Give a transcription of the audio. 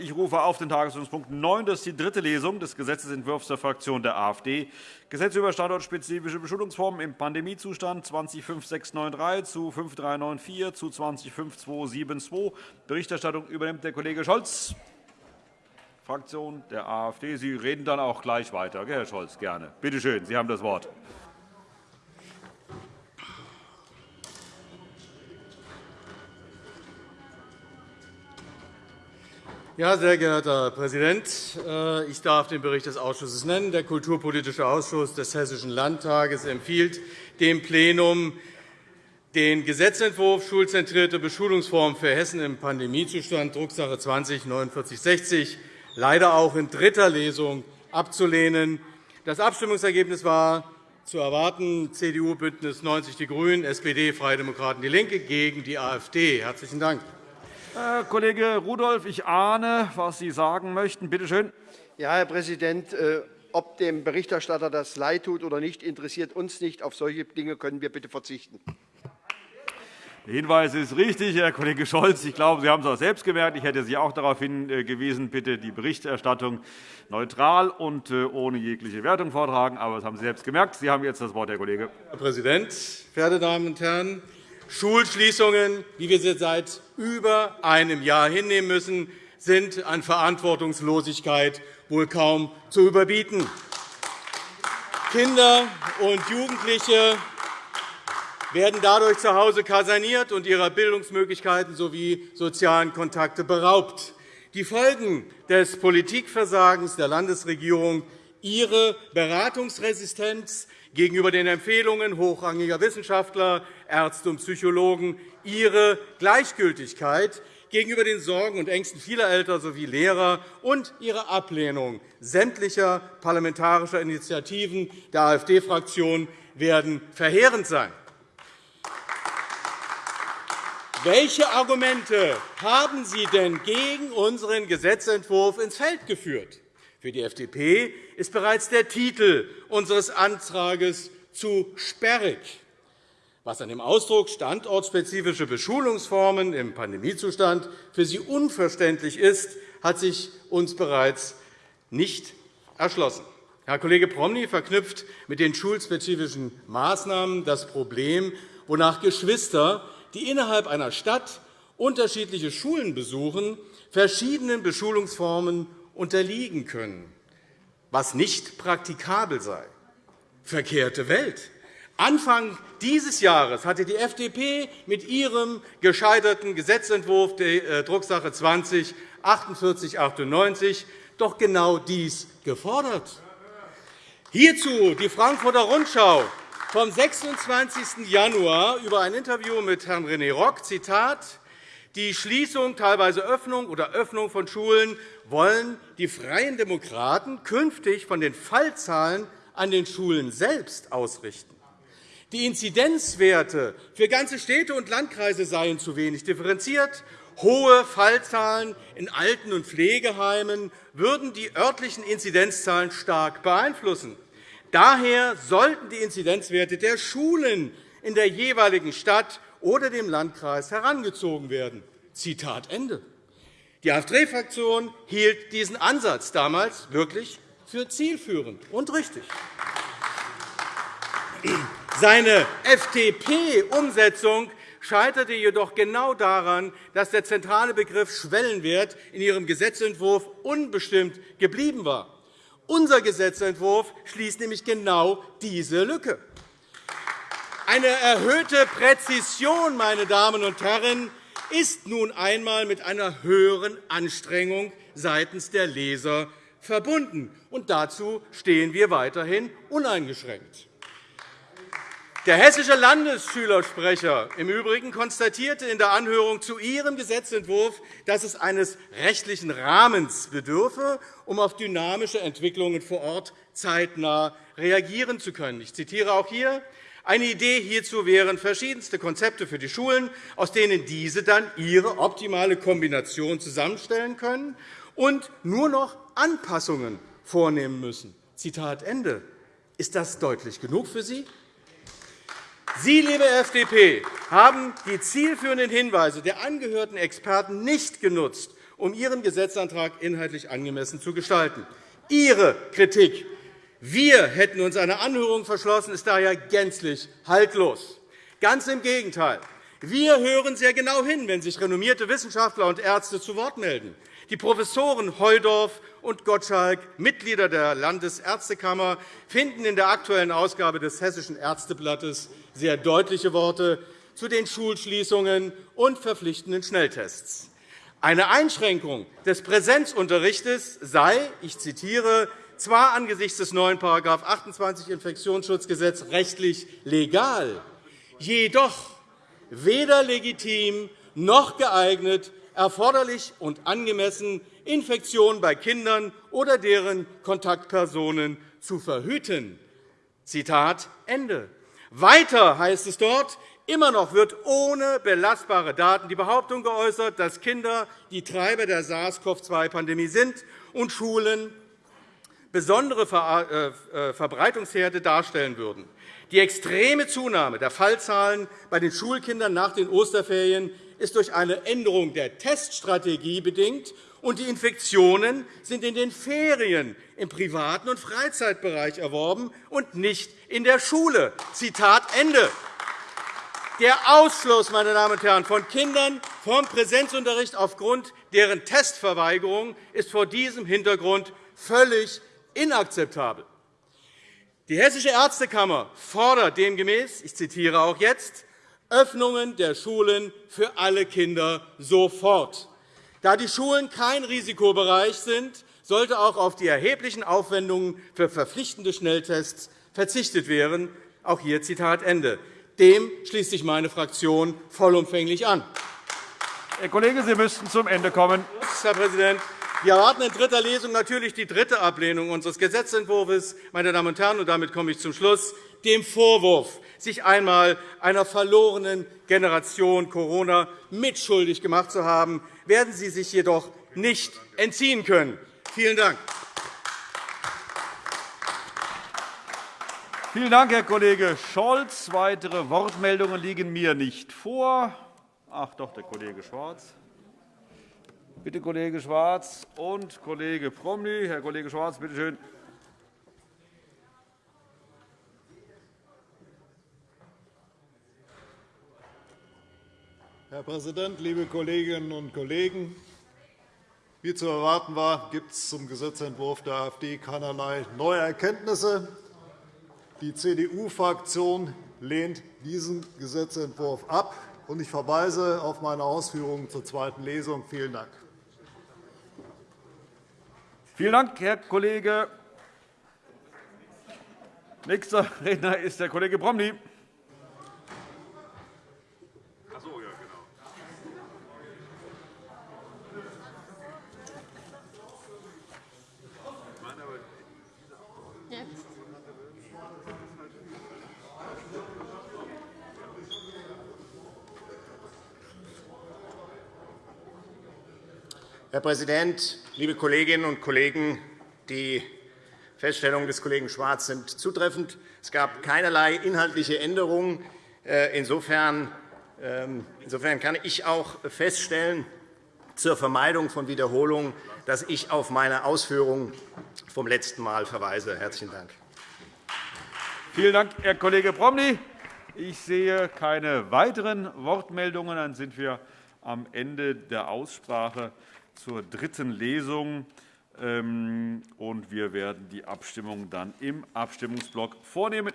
Ich rufe auf den Tagesordnungspunkt 9. Das ist die dritte Lesung des Gesetzentwurfs der Fraktion der AfD. Gesetz über standortspezifische Beschulungsformen im Pandemiezustand 205693 zu 5394 zu 205272. Berichterstattung übernimmt der Kollege Scholz, Fraktion der AfD. Sie reden dann auch gleich weiter, Herr Scholz, gerne. Bitte schön, Sie haben das Wort. Ja, sehr geehrter Herr Präsident, äh, ich darf den Bericht des Ausschusses nennen. Der Kulturpolitische Ausschuss des Hessischen Landtages empfiehlt dem Plenum, den Gesetzentwurf Schulzentrierte Beschulungsformen für Hessen im Pandemiezustand, Drucksache 20-4960, leider auch in dritter Lesung abzulehnen. Das Abstimmungsergebnis war zu erwarten, CDU, BÜNDNIS 90 die GRÜNEN, SPD, Freie Demokraten, DIE LINKE gegen die AfD. – Herzlichen Dank. Herr Kollege Rudolph, ich ahne, was Sie sagen möchten. Bitte schön. Ja, Herr Präsident, äh, ob dem Berichterstatter das leid tut oder nicht, interessiert uns nicht. Auf solche Dinge können wir bitte verzichten. Der Hinweis ist richtig, Herr Kollege Scholz. Ich glaube, Sie haben es auch selbst gemerkt. Ich hätte Sie auch darauf hingewiesen, bitte die Berichterstattung neutral und äh, ohne jegliche Wertung vortragen. Aber das haben Sie selbst gemerkt. Sie haben jetzt das Wort, Herr Kollege. Herr Präsident, verehrte Damen und Herren! Schulschließungen, wie wir sie seit über einem Jahr hinnehmen müssen, sind an Verantwortungslosigkeit wohl kaum zu überbieten. Kinder und Jugendliche werden dadurch zu Hause kaserniert und ihrer Bildungsmöglichkeiten sowie sozialen Kontakte beraubt. Die Folgen des Politikversagens der Landesregierung, ihre Beratungsresistenz gegenüber den Empfehlungen hochrangiger Wissenschaftler, Ärzte und Psychologen, ihre Gleichgültigkeit gegenüber den Sorgen und Ängsten vieler Eltern sowie Lehrer und ihre Ablehnung sämtlicher parlamentarischer Initiativen der AfD-Fraktion werden verheerend sein. Welche Argumente haben Sie denn gegen unseren Gesetzentwurf ins Feld geführt? Für die FDP ist bereits der Titel unseres Antrags zu sperrig. Was an dem Ausdruck standortspezifische Beschulungsformen im Pandemiezustand für Sie unverständlich ist, hat sich uns bereits nicht erschlossen. Herr Kollege Promny verknüpft mit den schulspezifischen Maßnahmen das Problem, wonach Geschwister, die innerhalb einer Stadt unterschiedliche Schulen besuchen, verschiedenen Beschulungsformen unterliegen können, was nicht praktikabel sei. Verkehrte Welt. Anfang dieses Jahres hatte die FDP mit ihrem gescheiterten Gesetzentwurf der äh, Drucksache 20 4898 doch genau dies gefordert. Hierzu die Frankfurter Rundschau vom 26. Januar über ein Interview mit Herrn René Rock, Zitat, die Schließung, teilweise Öffnung oder Öffnung von Schulen wollen die Freien Demokraten künftig von den Fallzahlen an den Schulen selbst ausrichten. Die Inzidenzwerte für ganze Städte und Landkreise seien zu wenig differenziert. Hohe Fallzahlen in Alten- und Pflegeheimen würden die örtlichen Inzidenzzahlen stark beeinflussen. Daher sollten die Inzidenzwerte der Schulen in der jeweiligen Stadt oder dem Landkreis herangezogen werden. Zitat Ende. Die AfD-Fraktion hielt diesen Ansatz damals wirklich für zielführend und richtig. Seine FDP-Umsetzung scheiterte jedoch genau daran, dass der zentrale Begriff Schwellenwert in Ihrem Gesetzentwurf unbestimmt geblieben war. Unser Gesetzentwurf schließt nämlich genau diese Lücke. Eine erhöhte Präzision, meine Damen und Herren, ist nun einmal mit einer höheren Anstrengung seitens der Leser verbunden. Und dazu stehen wir weiterhin uneingeschränkt. Der hessische Landesschülersprecher im Übrigen konstatierte in der Anhörung zu Ihrem Gesetzentwurf, dass es eines rechtlichen Rahmens bedürfe, um auf dynamische Entwicklungen vor Ort zeitnah reagieren zu können. Ich zitiere auch hier eine Idee hierzu wären verschiedenste Konzepte für die Schulen, aus denen diese dann ihre optimale Kombination zusammenstellen können und nur noch Anpassungen vornehmen müssen. Zitat Ende. Ist das deutlich genug für Sie? Sie, liebe FDP, haben die zielführenden Hinweise der angehörten Experten nicht genutzt, um Ihren Gesetzantrag inhaltlich angemessen zu gestalten. Ihre Kritik, wir hätten uns einer Anhörung verschlossen, ist daher gänzlich haltlos. Ganz im Gegenteil. Wir hören sehr genau hin, wenn sich renommierte Wissenschaftler und Ärzte zu Wort melden. Die Professoren Heudorf und Gottschalk, Mitglieder der Landesärztekammer, finden in der aktuellen Ausgabe des Hessischen Ärzteblattes sehr deutliche Worte zu den Schulschließungen und verpflichtenden Schnelltests. Eine Einschränkung des Präsenzunterrichts sei, ich zitiere, zwar angesichts des neuen § 28 Infektionsschutzgesetz rechtlich legal, jedoch weder legitim noch geeignet, erforderlich und angemessen, Infektionen bei Kindern oder deren Kontaktpersonen zu verhüten. Zitat Ende. Weiter heißt es dort, Immer noch wird ohne belastbare Daten die Behauptung geäußert, dass Kinder die Treiber der SARS-CoV-2-Pandemie sind und Schulen besondere äh, äh, Verbreitungsherde darstellen würden. Die extreme Zunahme der Fallzahlen bei den Schulkindern nach den Osterferien ist durch eine Änderung der Teststrategie bedingt, und die Infektionen sind in den Ferien im privaten und Freizeitbereich erworben und nicht in der Schule. Zitat Ende. Der Ausschluss meine Damen und Herren, von Kindern vom Präsenzunterricht aufgrund deren Testverweigerung ist vor diesem Hintergrund völlig inakzeptabel. Die Hessische Ärztekammer fordert demgemäß, ich zitiere auch jetzt, Öffnungen der Schulen für alle Kinder sofort. Da die Schulen kein Risikobereich sind, sollte auch auf die erheblichen Aufwendungen für verpflichtende Schnelltests verzichtet werden. Auch hier Zitat Ende. Dem schließt sich meine Fraktion vollumfänglich an. Herr Kollege, Sie müssten zum Ende kommen. Herr Präsident. Wir erwarten in dritter Lesung natürlich die dritte Ablehnung unseres Gesetzentwurfs. Meine Damen und Herren, und damit komme ich zum Schluss, dem Vorwurf, sich einmal einer verlorenen Generation Corona mitschuldig gemacht zu haben, werden Sie sich jedoch nicht entziehen können. Vielen Dank. Vielen Dank, Herr Kollege Scholz. Weitere Wortmeldungen liegen mir nicht vor. Ach doch, der Kollege Schwarz. Bitte, Kollege Schwarz und Kollege Promny. Herr Kollege Schwarz, bitte schön. Herr Präsident, liebe Kolleginnen und Kollegen! Wie zu erwarten war, gibt es zum Gesetzentwurf der AfD keinerlei neue Erkenntnisse. Die CDU-Fraktion lehnt diesen Gesetzentwurf ab. Ich verweise auf meine Ausführungen zur zweiten Lesung. Vielen Dank. Vielen Dank, Herr Kollege. Nächster Redner ist der Kollege Promny. Herr Präsident, liebe Kolleginnen und Kollegen! Die Feststellungen des Kollegen Schwarz sind zutreffend. Es gab keinerlei inhaltliche Änderungen. Äh, insofern ähm, kann ich auch feststellen, zur Vermeidung von Wiederholungen, dass ich auf meine Ausführungen vom letzten Mal verweise. – Herzlichen Dank. Vielen Dank, Herr Kollege Promny. Ich sehe keine weiteren Wortmeldungen. Dann sind wir am Ende der Aussprache zur dritten Lesung. Ähm, wir werden die Abstimmung dann im Abstimmungsblock vornehmen.